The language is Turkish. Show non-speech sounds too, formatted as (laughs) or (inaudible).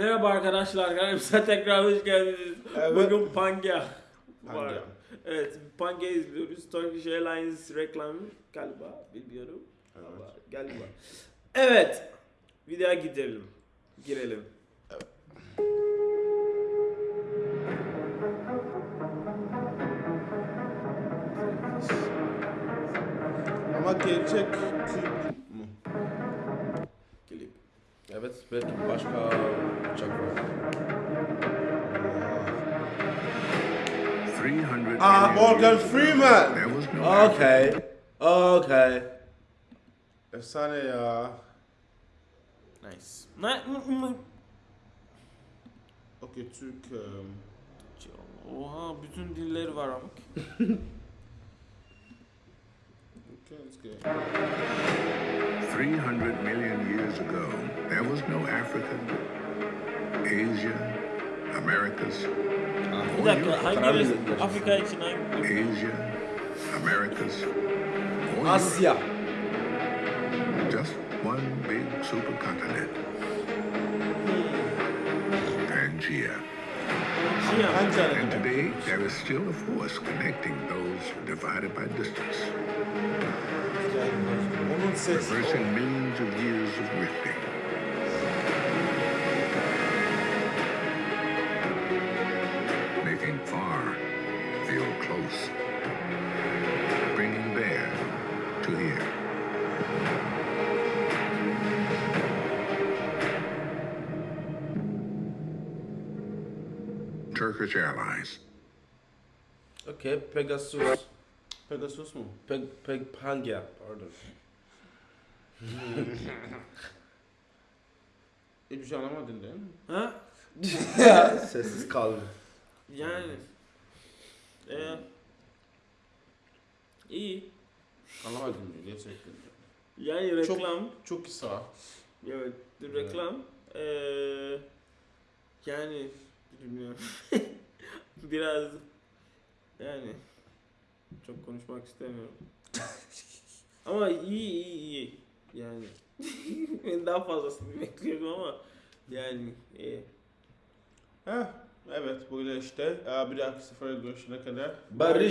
Merhaba arkadaşlar, kanalımıza (laughs) tekrar hoş geldiniz. Evet. Bugün Pangea var. Evet, Pangea izliyoruz. Turkish Airlines reklamı galiba, bilmiyorum. Evet. Ama galiba. Evet, videoya gidelim. Girelim. Ama gerçek? Klip. Evet belki başka uçak var. 300 Ah, Morgan Freeman. Okay. Okay. Efsane ya. Nice. Ne? Okey Türk. Um, Oha, bütün dilleri var ama. (laughs) okay, let's go. 300 million years ago, there was no Africa, Asia, Americas, Bir dakika, hangi Afrika için hangi? Asia, Americas. Asya. just one big supercontinent. Pangea. And today, there is still a force connecting those divided by distance, Onun sesi. reversing millions of years of drifting. Making far feel close. Bringing there to here. Turkish Airlines. Okay, Pegasus. Pegasus mu? Peg, Peg Pangea. Pardon. Hiçbir şey anlamadın değil mi? Ha? Sessiz kaldım. Yani. Ee, iyi. Anlamadım mı gerçekten? Yani Çok- reklam. Çok kısa. Evet, reklam. Ee, yani bilmiyorum. (laughs) Biraz yani çok konuşmak istemiyorum. (laughs) ama iyi iyi iyi. Yani (laughs) ben daha fazlasını bekliyordum ama yani iyi. Heh, evet böyle işte. Bir dahaki sefere görüşene kadar. Barış.